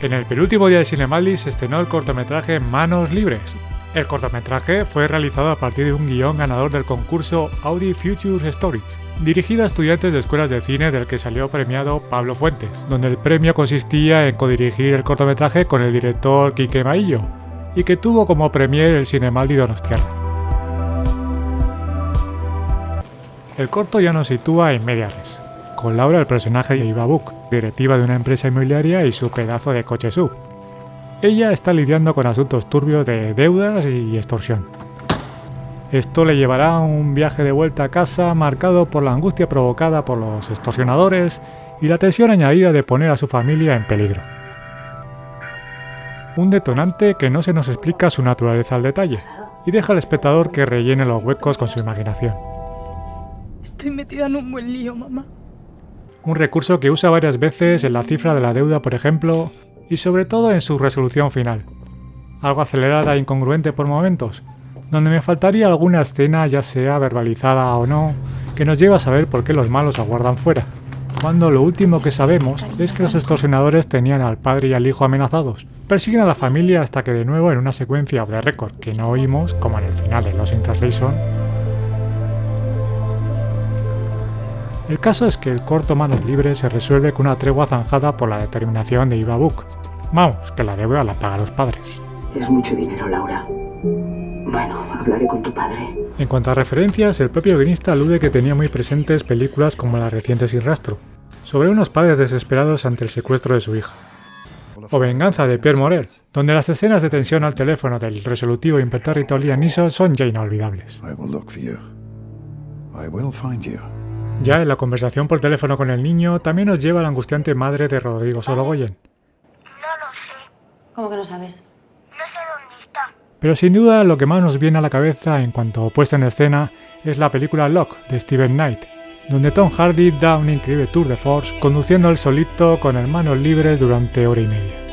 En el penúltimo día de Cinemaldi se estrenó el cortometraje Manos Libres. El cortometraje fue realizado a partir de un guion ganador del concurso Audi Future Stories, dirigido a estudiantes de escuelas de cine del que salió premiado Pablo Fuentes, donde el premio consistía en codirigir el cortometraje con el director Quique Maillo, y que tuvo como premier el Cinemaldi Donostiarra. El corto ya nos sitúa en Mediares, con Laura el personaje de Ibabuk, directiva de una empresa inmobiliaria y su pedazo de coche sub. Ella está lidiando con asuntos turbios de deudas y extorsión. Esto le llevará a un viaje de vuelta a casa marcado por la angustia provocada por los extorsionadores y la tensión añadida de poner a su familia en peligro. Un detonante que no se nos explica su naturaleza al detalle y deja al espectador que rellene los huecos con su imaginación. Estoy metida en un buen lío, mamá. Un recurso que usa varias veces en la cifra de la deuda, por ejemplo, y sobre todo en su resolución final. Algo acelerada e incongruente por momentos, donde me faltaría alguna escena, ya sea verbalizada o no, que nos lleve a saber por qué los malos aguardan fuera, cuando lo último que sabemos es que los extorsionadores tenían al padre y al hijo amenazados. Persiguen a la familia hasta que de nuevo en una secuencia de récord que no oímos, como en el final de Los in El caso es que el corto Manos Libres se resuelve con una tregua zanjada por la determinación de Ibabuk. Vamos, que la deuda la pagan los padres. Es mucho dinero, Laura. Bueno, hablaré con tu padre. En cuanto a referencias, el propio guionista alude que tenía muy presentes películas como las recientes Sin Rastro, sobre unos padres desesperados ante el secuestro de su hija. O Venganza de Pierre Morel, donde las escenas de tensión al teléfono del resolutivo impertérrito Liam Neeson son ya inolvidables. Ya en la conversación por teléfono con el niño también nos lleva la angustiante madre de Rodrigo Sorogoyen. No lo sé. ¿Cómo que no sabes? No sé dónde está. Pero sin duda lo que más nos viene a la cabeza en cuanto puesta en escena es la película Lock de Steven Knight, donde Tom Hardy da un increíble tour de force conduciendo el solito con hermanos libres durante hora y media.